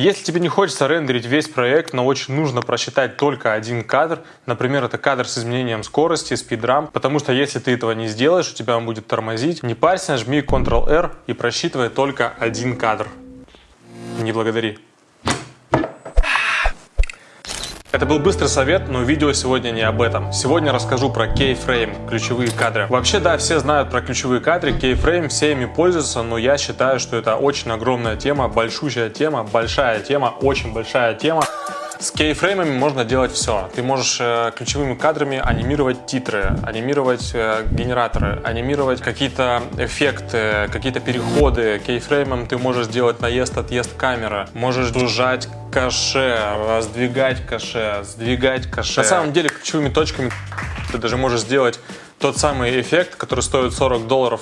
Если тебе не хочется рендерить весь проект, но очень нужно просчитать только один кадр, например, это кадр с изменением скорости, спидрам, потому что если ты этого не сделаешь, у тебя он будет тормозить, не парься, жми Ctrl-R и просчитывай только один кадр. Не благодари. Это был быстрый совет, но видео сегодня не об этом. Сегодня расскажу про Keyframe, ключевые кадры. Вообще, да, все знают про ключевые кадры, Keyframe, все ими пользуются, но я считаю, что это очень огромная тема, большущая тема, большая тема, очень большая тема. С кейфреймами можно делать все. Ты можешь э, ключевыми кадрами анимировать титры, анимировать э, генераторы, анимировать какие-то эффекты, какие-то переходы. Кейфреймом ты можешь сделать наезд, отъезд камеры, можешь сжать каше, раздвигать каше, сдвигать каше. На самом деле ключевыми точками ты даже можешь сделать тот самый эффект, который стоит 40 долларов.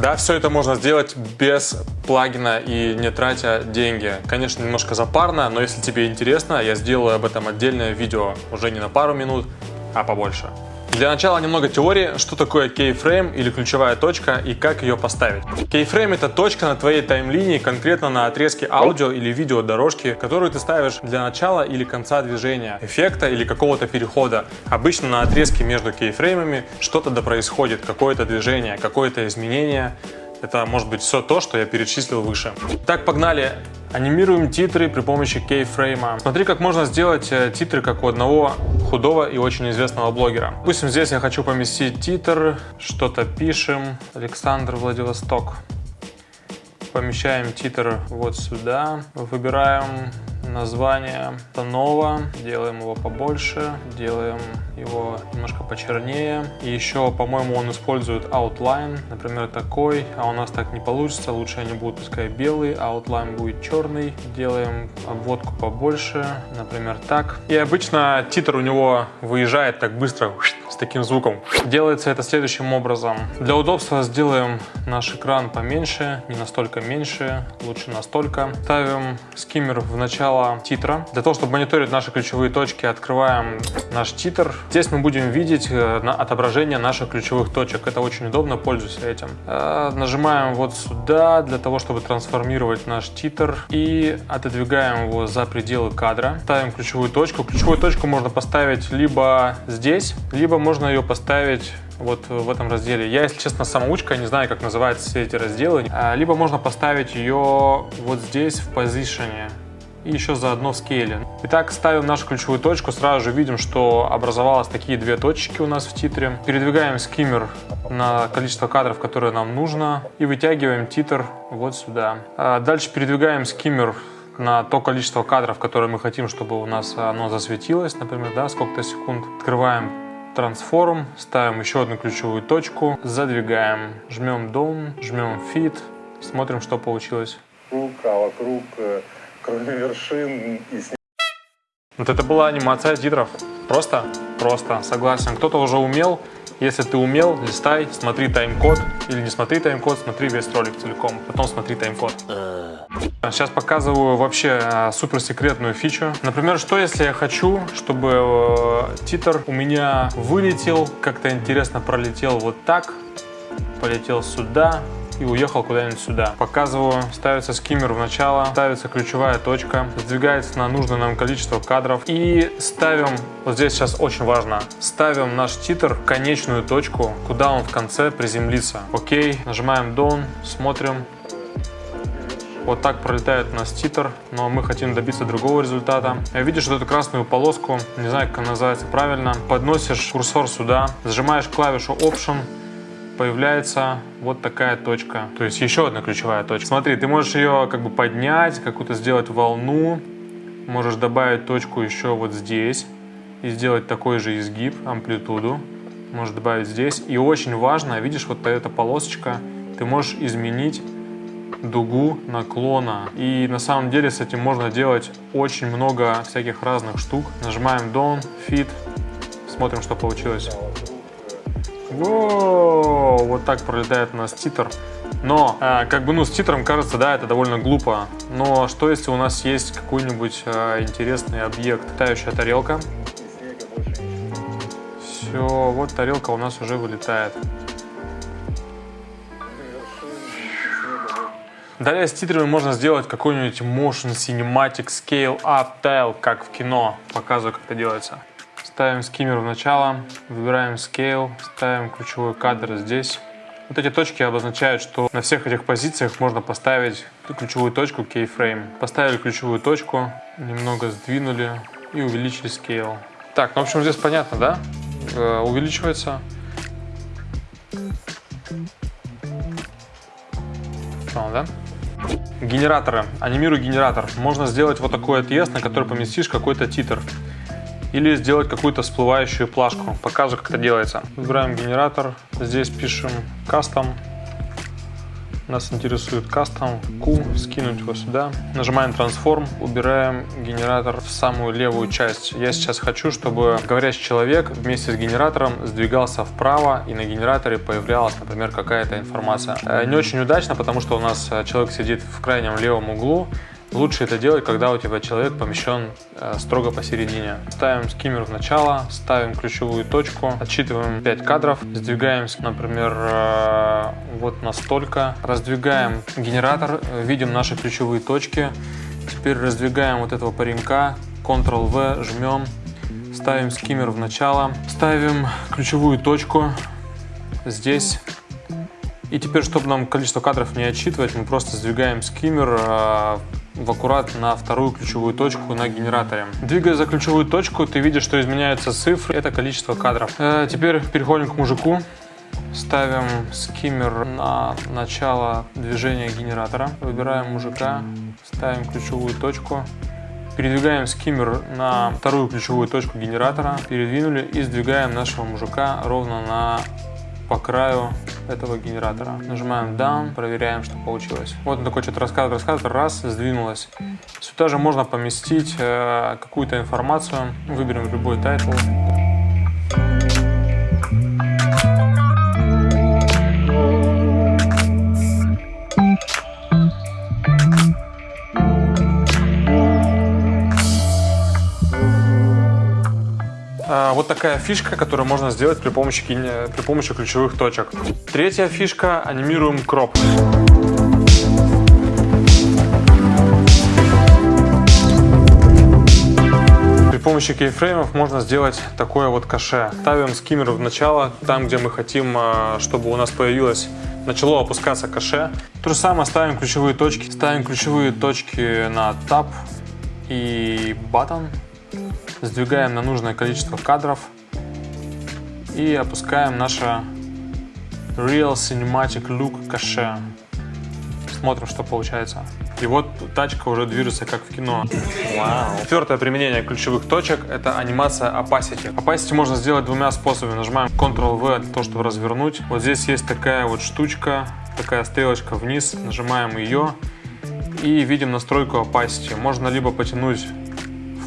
Да, все это можно сделать без плагина и не тратя деньги. Конечно, немножко запарно, но если тебе интересно, я сделаю об этом отдельное видео уже не на пару минут, а побольше. Для начала немного теории, что такое keyframe или ключевая точка и как ее поставить. Keyframe это точка на твоей таймлинии, конкретно на отрезке аудио или видео дорожки, которую ты ставишь для начала или конца движения, эффекта или какого-то перехода. Обычно на отрезке между кейфреймами что-то да происходит, какое-то движение, какое-то изменение. Это может быть все то, что я перечислил выше. Так, погнали. Анимируем титры при помощи кейфрейма. Смотри, как можно сделать э, титры, как у одного худого и очень известного блогера. Допустим, здесь я хочу поместить титр, что-то пишем. Александр Владивосток. Помещаем титр вот сюда. Выбираем название Танова, делаем его побольше, делаем его немножко почернее. И еще, по-моему, он использует outline, например, такой, а у нас так не получится, лучше они будут пускай белый, а outline будет черный. Делаем обводку побольше, например, так. И обычно титр у него выезжает так быстро, таким звуком. Делается это следующим образом. Для удобства сделаем наш экран поменьше, не настолько меньше, лучше настолько. Ставим скиммер в начало титра. Для того, чтобы мониторить наши ключевые точки, открываем наш титр. Здесь мы будем видеть э, отображение наших ключевых точек. Это очень удобно, пользуюсь этим. Э, нажимаем вот сюда для того, чтобы трансформировать наш титр и отодвигаем его за пределы кадра. Ставим ключевую точку. Ключевую точку можно поставить либо здесь, либо можно ее поставить вот в этом разделе. Я, если честно, самоучка, не знаю, как называются все эти разделы. Э, либо можно поставить ее вот здесь в позиционе и еще заодно в скейле. Итак, ставим нашу ключевую точку, сразу же видим, что образовалось такие две точки у нас в титре. Передвигаем скиммер на количество кадров, которое нам нужно, и вытягиваем титр вот сюда. А дальше передвигаем скиммер на то количество кадров, которые мы хотим, чтобы у нас оно засветилось, например, да, сколько-то секунд. Открываем трансформ, ставим еще одну ключевую точку, задвигаем, жмем Down, жмем Fit, смотрим, что получилось. Круг, а вокруг э, кроме вершин и Вот это была анимация титров. Просто, просто, согласен. Кто-то уже умел. Если ты умел, листай, смотри тайм-код. Или не смотри тайм-код, смотри весь ролик целиком. Потом смотри тайм-код. Сейчас показываю вообще а, суперсекретную фичу. Например, что если я хочу, чтобы э, титр у меня вылетел, как-то интересно пролетел вот так, полетел сюда, и уехал куда-нибудь сюда. Показываю, ставится скиммер в начало, ставится ключевая точка, сдвигается на нужное нам количество кадров и ставим, вот здесь сейчас очень важно, ставим наш титр в конечную точку, куда он в конце приземлится. Окей, нажимаем Down, смотрим, вот так пролетает у нас титр, но мы хотим добиться другого результата. Видишь вот эту красную полоску, не знаю, как она называется правильно, подносишь курсор сюда, зажимаешь клавишу Option, появляется вот такая точка. То есть еще одна ключевая точка. Смотри, ты можешь ее как бы поднять, какую-то сделать волну. Можешь добавить точку еще вот здесь и сделать такой же изгиб, амплитуду. Можешь добавить здесь. И очень важно, видишь, вот эта полосочка, ты можешь изменить дугу наклона. И на самом деле с этим можно делать очень много всяких разных штук. Нажимаем Down, Fit, смотрим, что получилось. Воу, вот так пролетает у нас титр. Но, э, как бы, ну, с титром кажется, да, это довольно глупо. Но что, если у нас есть какой-нибудь э, интересный объект? Тающая тарелка. Все, вот тарелка у нас уже вылетает. Далее с титрами можно сделать какой-нибудь motion cinematic scale up tile, как в кино. Показываю, как это делается. Ставим скиммер в начало, выбираем scale, ставим ключевой кадр здесь. Вот эти точки обозначают, что на всех этих позициях можно поставить ключевую точку keyframe. Поставили ключевую точку, немного сдвинули и увеличили scale. Так, ну в общем здесь понятно, да? Э, увеличивается. Понял, да? Генераторы. Анимирую генератор. Можно сделать вот такой отъезд, на который поместишь какой-то титр или сделать какую-то всплывающую плашку. Покажу, как это делается. Выбираем генератор, здесь пишем custom, нас интересует custom, Q, скинуть его сюда. Нажимаем transform, убираем генератор в самую левую часть. Я сейчас хочу, чтобы говорящий человек вместе с генератором сдвигался вправо и на генераторе появлялась, например, какая-то информация. Э, не очень удачно, потому что у нас э, человек сидит в крайнем левом углу, Лучше это делать, когда у тебя человек помещен э, строго посередине. Ставим скиммер в начало, ставим ключевую точку, отсчитываем 5 кадров, сдвигаемся, например, э, вот настолько. Раздвигаем генератор, видим наши ключевые точки. Теперь раздвигаем вот этого паренька, Ctrl-V, жмем, ставим скиммер в начало, ставим ключевую точку здесь и теперь, чтобы нам количество кадров не отсчитывать, мы просто сдвигаем скиммер э, в аккурат на вторую ключевую точку на генераторе. Двигая за ключевую точку, ты видишь, что изменяются цифры. Это количество кадров. Э, теперь переходим к мужику. Ставим скиммер на начало движения генератора. Выбираем мужика, ставим ключевую точку. Передвигаем скиммер на вторую ключевую точку генератора, передвинули и сдвигаем нашего мужика ровно на по краю этого генератора. Нажимаем Done, проверяем, что получилось. Вот он такой что-то рассказывает, рассказывает, раз, сдвинулось. Сюда же можно поместить э, какую-то информацию. Выберем любой title. Вот такая фишка, которую можно сделать при помощи, при помощи ключевых точек. Третья фишка – анимируем кроп. При помощи кейфреймов можно сделать такое вот каше. Ставим скиммер в начало, там, где мы хотим, а, чтобы у нас появилось начало опускаться каше. То же самое ставим ключевые точки. Ставим ключевые точки на Tab и Button сдвигаем на нужное количество кадров и опускаем наше Real Cinematic Look каше. Смотрим, что получается. И вот тачка уже движется как в кино. Вау. Четвертое применение ключевых точек – это анимация opacity. Opacity можно сделать двумя способами. Нажимаем Ctrl-V для того, чтобы развернуть. Вот здесь есть такая вот штучка, такая стрелочка вниз. Нажимаем ее и видим настройку opacity. Можно либо потянуть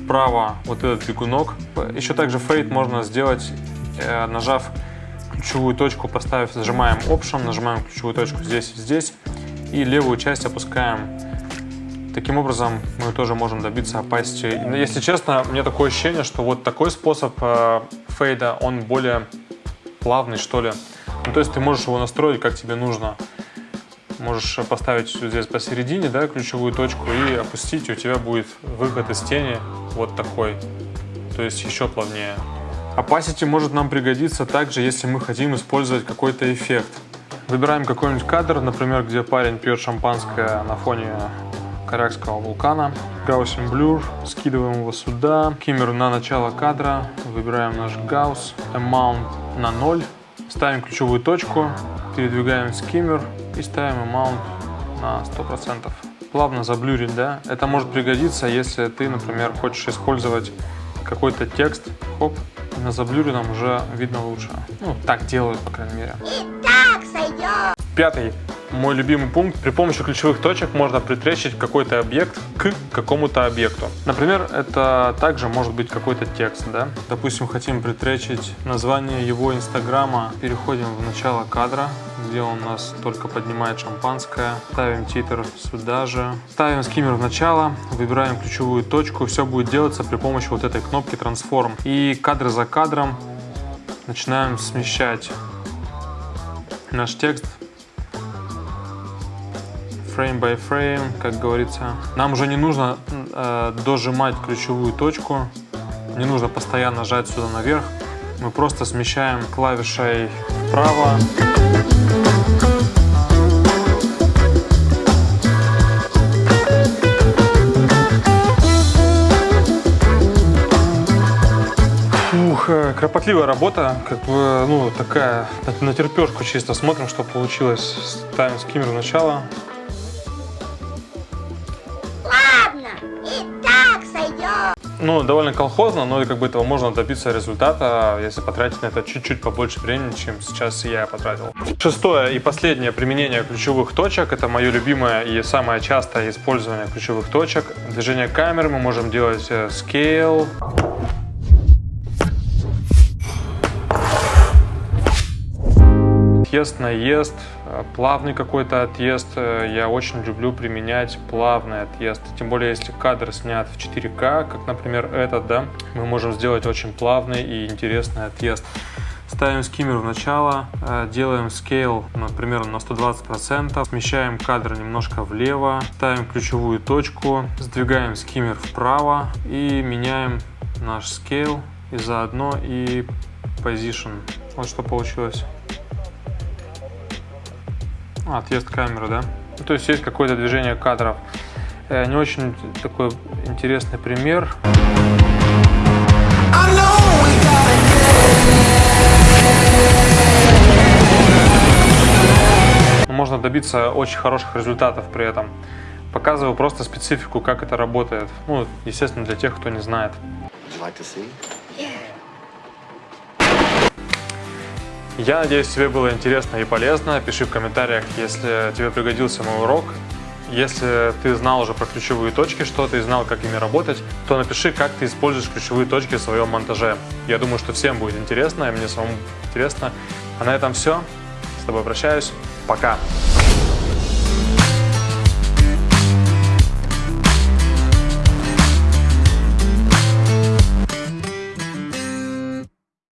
вправо вот этот бегунок. Еще также фейд можно сделать, э, нажав ключевую точку, поставив, зажимаем Option, нажимаем ключевую точку здесь и здесь, и левую часть опускаем. Таким образом, мы тоже можем добиться opacity. Если честно, мне такое ощущение, что вот такой способ э, фейда, он более плавный, что ли. Ну, то есть ты можешь его настроить, как тебе нужно. Можешь поставить здесь посередине, да, ключевую точку и опустить, и у тебя будет выход из тени вот такой, то есть еще плавнее. Opacity может нам пригодиться также, если мы хотим использовать какой-то эффект. Выбираем какой-нибудь кадр, например, где парень пьет шампанское на фоне Корякского вулкана. Gaussian Blur, скидываем его сюда. Киммер на начало кадра, выбираем наш Gauss, Amount на 0. Ставим ключевую точку, передвигаем скиммер и ставим Amount на 100% плавно заблюрить, да, это может пригодиться, если ты, например, хочешь использовать какой-то текст, хоп, на заблюренном уже видно лучше. Ну, так делают, по крайней мере. И так сойдет. Пятый мой любимый пункт. При помощи ключевых точек можно притречить какой-то объект к какому-то объекту. Например, это также может быть какой-то текст, да? Допустим, хотим притречить название его инстаграма. Переходим в начало кадра, где он у нас только поднимает шампанское. Ставим титр сюда же. Ставим скиммер в начало, выбираем ключевую точку. Все будет делаться при помощи вот этой кнопки Transform. И кадр за кадром начинаем смещать наш текст frame by frame, как говорится. Нам уже не нужно э, дожимать ключевую точку, не нужно постоянно жать сюда наверх. Мы просто смещаем клавишей вправо. Ух, э, кропотливая работа, как бы, ну, такая, на, терпешку чисто смотрим, что получилось. Ставим скиммер в начало. Ну, довольно колхозно, но как бы этого можно добиться результата, если потратить на это чуть-чуть побольше времени, чем сейчас я потратил. Шестое и последнее применение ключевых точек. Это мое любимое и самое частое использование ключевых точек. Движение камеры мы можем делать э, scale. Отъезд, наезд, э, плавный какой-то отъезд. Э, Я очень люблю применять плавный отъезд. Тем более, если кадр снят в 4К, как, например, этот, да, мы можем сделать очень плавный и интересный отъезд. Ставим скиммер в начало, э, делаем scale, например, на 120%, смещаем кадр немножко влево, ставим ключевую точку, сдвигаем скиммер вправо и меняем наш scale и заодно и position. Вот что получилось. А, отъезд камеры, да? Ну, то есть есть какое-то движение кадров. Э, не очень такой интересный пример. Но Можно добиться очень хороших результатов при этом. Показываю просто специфику, как это работает. Ну, естественно, для тех, кто не знает. Like Я надеюсь, тебе было интересно и полезно. Пиши в комментариях, если тебе пригодился мой урок. Если ты знал уже про ключевые точки что-то и знал, как ими работать, то напиши, как ты используешь ключевые точки в своем монтаже. Я думаю, что всем будет интересно, и мне самому интересно. А на этом все. С тобой прощаюсь. Пока.